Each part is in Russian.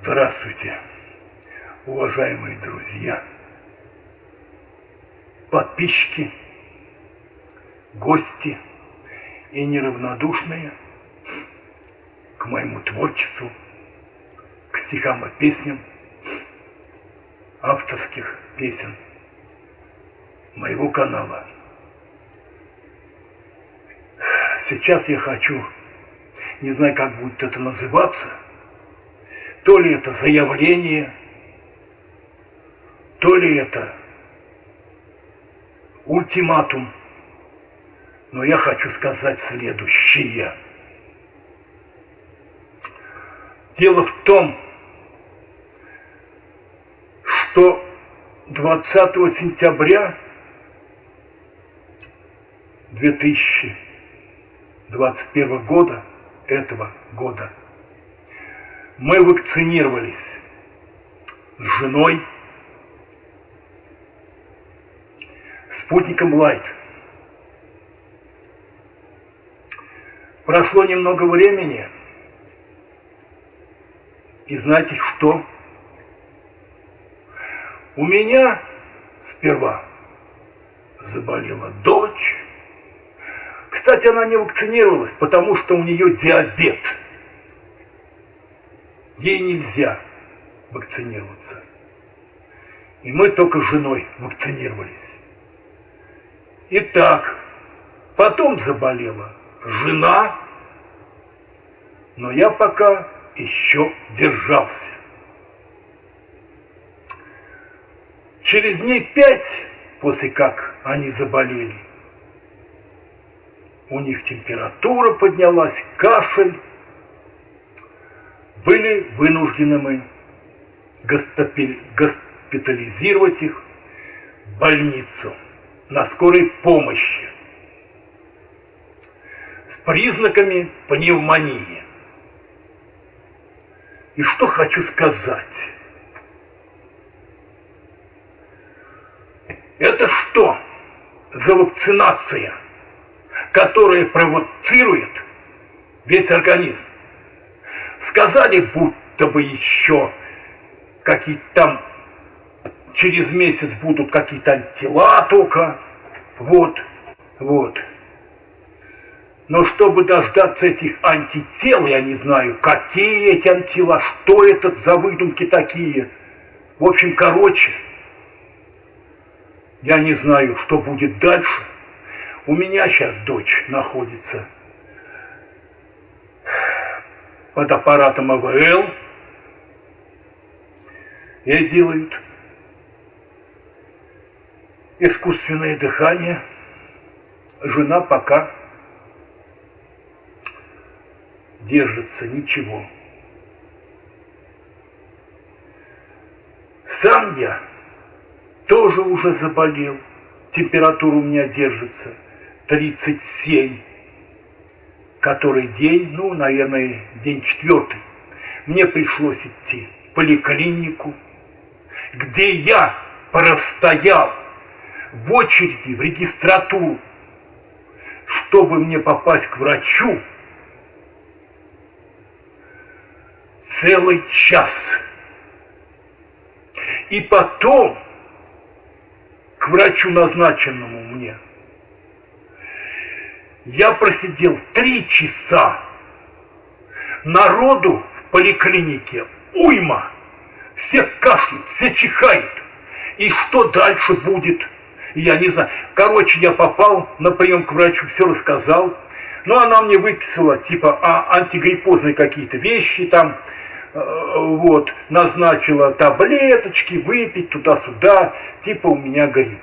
Здравствуйте, уважаемые друзья, подписчики, гости и неравнодушные к моему творчеству, к стихам и песням, авторских песен моего канала. Сейчас я хочу, не знаю, как будет это называться – то ли это заявление, то ли это ультиматум. Но я хочу сказать следующее. Дело в том, что 20 сентября 2021 года, этого года, мы вакцинировались с женой спутником Лайт. Прошло немного времени, и знаете что? У меня сперва заболела дочь. Кстати, она не вакцинировалась, потому что у нее диабет – ей нельзя вакцинироваться. И мы только с женой вакцинировались. Итак, потом заболела жена, но я пока еще держался. Через дней пять, после как они заболели, у них температура поднялась, кашель, были вынуждены госпитализировать их в больницу на скорой помощи с признаками пневмонии. И что хочу сказать? Это что за вакцинация, которая провоцирует весь организм? Сказали, будто бы еще какие-то там через месяц будут какие-то антила только. Вот, вот. Но чтобы дождаться этих антител, я не знаю, какие эти антила, что это за выдумки такие. В общем, короче, я не знаю, что будет дальше. У меня сейчас дочь находится под аппаратом АВЛ и делают искусственное дыхание. Жена пока держится, ничего. Сам я тоже уже заболел. Температура у меня держится 37 который день, ну, наверное, день четвертый, мне пришлось идти в поликлинику, где я простоял в очереди в регистратуру, чтобы мне попасть к врачу, целый час. И потом к врачу, назначенному мне, я просидел три часа. Народу в поликлинике уйма. Все кашляют, все чихают. И что дальше будет? Я не знаю. Короче, я попал на прием к врачу, все рассказал. Но она мне выписала типа а, антигриппозные какие-то вещи там, э, вот, назначила таблеточки, выпить туда-сюда, типа у меня грипп.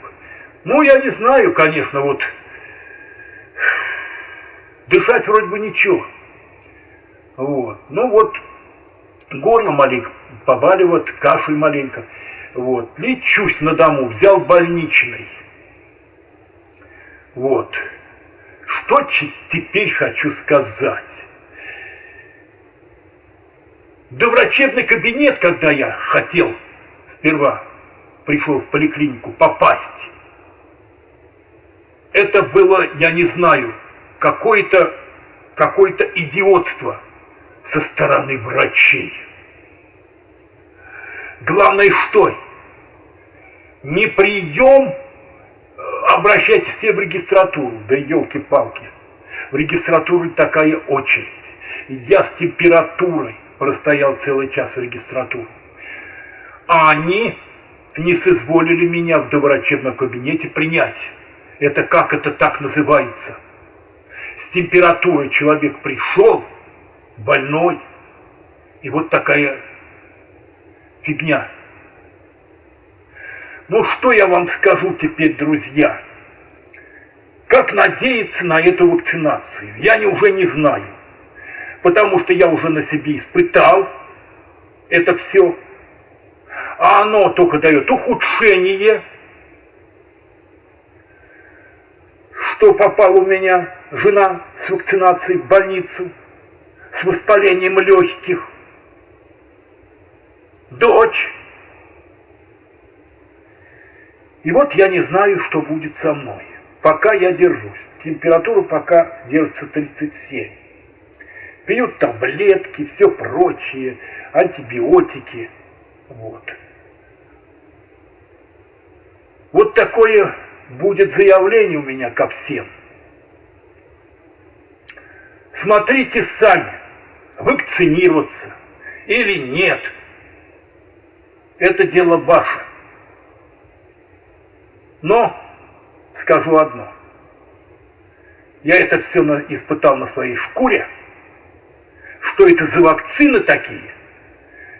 Ну, я не знаю, конечно, вот Дышать вроде бы ничего. Вот. Ну вот, горло маленько побаливает, кашель маленько. Вот. Лечусь на дому, взял больничный. Вот. Что теперь хочу сказать? До врачебный кабинет, когда я хотел сперва пришел в поликлинику попасть, это было, я не знаю, какое-то какое идиотство со стороны врачей. Главное что? Не прием, э, обращайтесь все в регистратуру. Да елки-палки. В регистратуре такая очередь. Я с температурой простоял целый час в регистратуре. А они не соизволили меня в доврачебном кабинете принять. Это как это так называется? С температурой человек пришел, больной, и вот такая фигня. Ну что я вам скажу теперь, друзья? Как надеяться на эту вакцинацию? Я не, уже не знаю. Потому что я уже на себе испытал это все. А оно только дает ухудшение. Что попала у меня жена с вакцинацией в больницу, с воспалением легких. Дочь. И вот я не знаю, что будет со мной. Пока я держусь. Температура пока держится 37. Пьют таблетки, все прочее, антибиотики. Вот. Вот такое будет заявление у меня ко всем. Смотрите сами, вакцинироваться или нет. Это дело ваше. Но скажу одно. Я это все испытал на своей шкуре, что это за вакцины такие,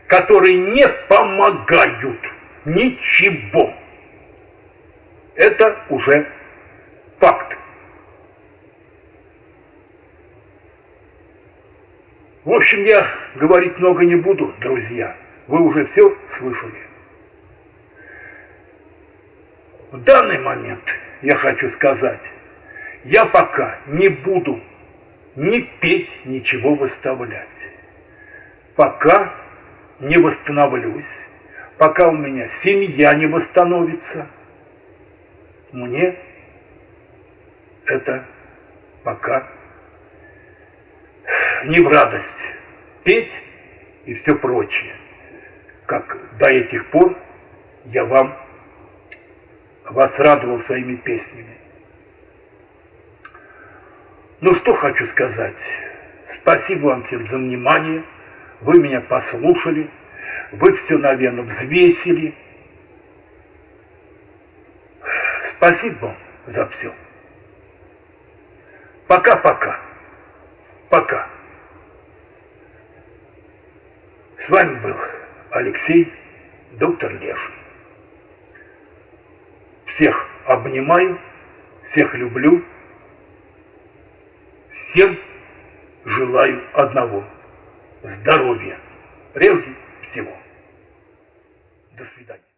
которые не помогают ничего. Это уже факт. В общем, я говорить много не буду, друзья. Вы уже все слышали. В данный момент я хочу сказать, я пока не буду ни петь, ничего выставлять. Пока не восстановлюсь, пока у меня семья не восстановится, мне это пока не в радость петь и все прочее, как до этих пор я вам вас радовал своими песнями. Ну что хочу сказать. Спасибо вам всем за внимание. Вы меня послушали. Вы все, наверное, взвесили. Спасибо за все. Пока-пока. Пока. С вами был Алексей, доктор Лев. Всех обнимаю, всех люблю, всем желаю одного – здоровья прежде всего. До свидания.